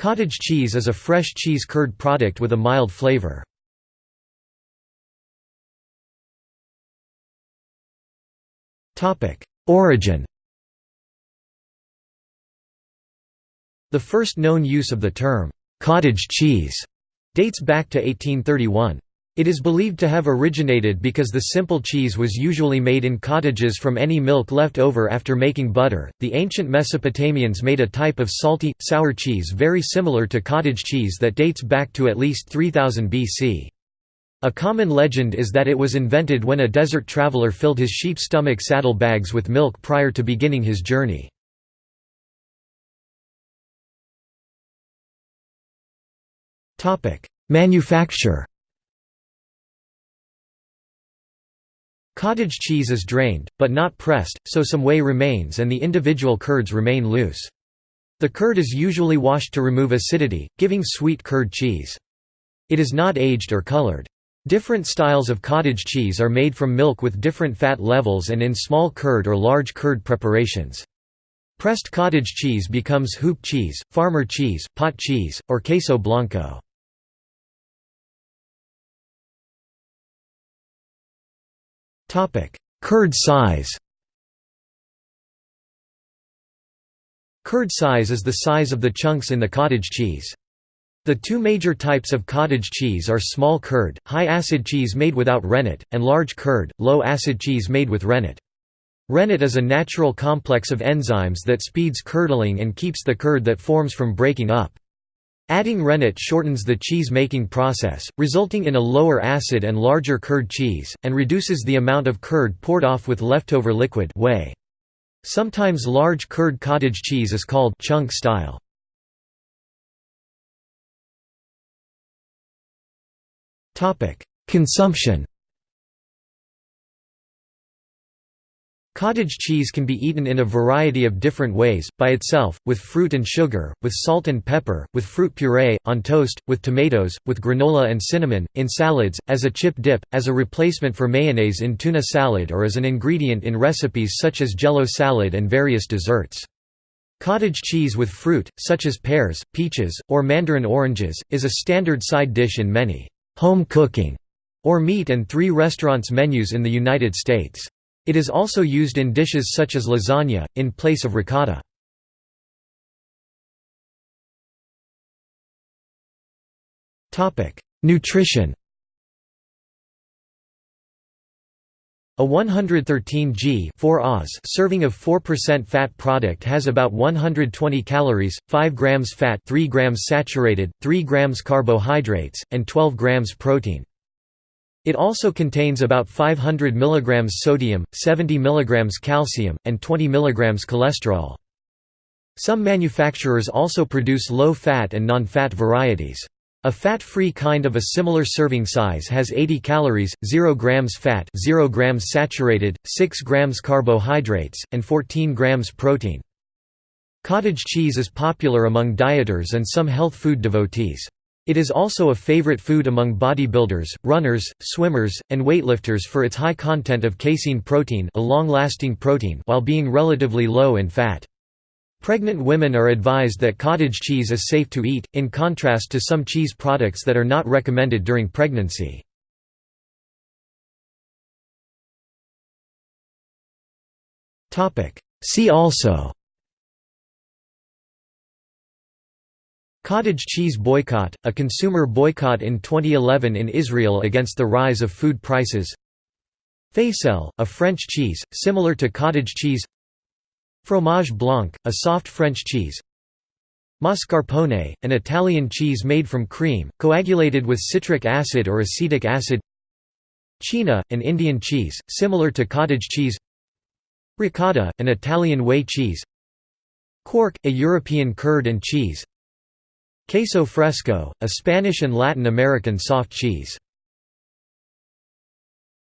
Cottage cheese is a fresh cheese curd product with a mild flavor. Origin The first known use of the term, "'cottage cheese' dates back to 1831. It is believed to have originated because the simple cheese was usually made in cottages from any milk left over after making butter. The ancient Mesopotamians made a type of salty, sour cheese very similar to cottage cheese that dates back to at least 3000 BC. A common legend is that it was invented when a desert traveler filled his sheep stomach saddle bags with milk prior to beginning his journey. Manufacture Cottage cheese is drained, but not pressed, so some whey remains and the individual curds remain loose. The curd is usually washed to remove acidity, giving sweet curd cheese. It is not aged or colored. Different styles of cottage cheese are made from milk with different fat levels and in small curd or large curd preparations. Pressed cottage cheese becomes hoop cheese, farmer cheese, pot cheese, or queso blanco. Curd size Curd size is the size of the chunks in the cottage cheese. The two major types of cottage cheese are small curd, high-acid cheese made without rennet, and large curd, low-acid cheese made with rennet. Rennet is a natural complex of enzymes that speeds curdling and keeps the curd that forms from breaking up. Adding rennet shortens the cheese-making process, resulting in a lower acid and larger curd cheese, and reduces the amount of curd poured off with leftover liquid whey. Sometimes large curd cottage cheese is called chunk style. Consumption Cottage cheese can be eaten in a variety of different ways, by itself, with fruit and sugar, with salt and pepper, with fruit puree, on toast, with tomatoes, with granola and cinnamon, in salads, as a chip dip, as a replacement for mayonnaise in tuna salad or as an ingredient in recipes such as jello salad and various desserts. Cottage cheese with fruit, such as pears, peaches, or mandarin oranges, is a standard side dish in many home cooking or meat and three restaurants menus in the United States. It is also used in dishes such as lasagna, in place of ricotta. Nutrition A 113 g 4 Oz serving of 4% fat product has about 120 calories, 5 grams fat 3 grams saturated, 3 grams carbohydrates, and 12 grams protein. It also contains about 500 mg sodium, 70 mg calcium, and 20 mg cholesterol. Some manufacturers also produce low-fat and non-fat varieties. A fat-free kind of a similar serving size has 80 calories, 0 grams fat 0 grams saturated, 6 grams carbohydrates, and 14 grams protein. Cottage cheese is popular among dieters and some health food devotees. It is also a favorite food among bodybuilders, runners, swimmers, and weightlifters for its high content of casein protein, a long-lasting protein while being relatively low in fat. Pregnant women are advised that cottage cheese is safe to eat, in contrast to some cheese products that are not recommended during pregnancy. See also Cottage cheese boycott, a consumer boycott in 2011 in Israel against the rise of food prices. Faisselle, a French cheese, similar to cottage cheese. Fromage blanc, a soft French cheese. Mascarpone, an Italian cheese made from cream, coagulated with citric acid or acetic acid. Chhena, an Indian cheese, similar to cottage cheese. Ricotta, an Italian whey cheese. Quark, a European curd and cheese Queso fresco, a Spanish and Latin American soft cheese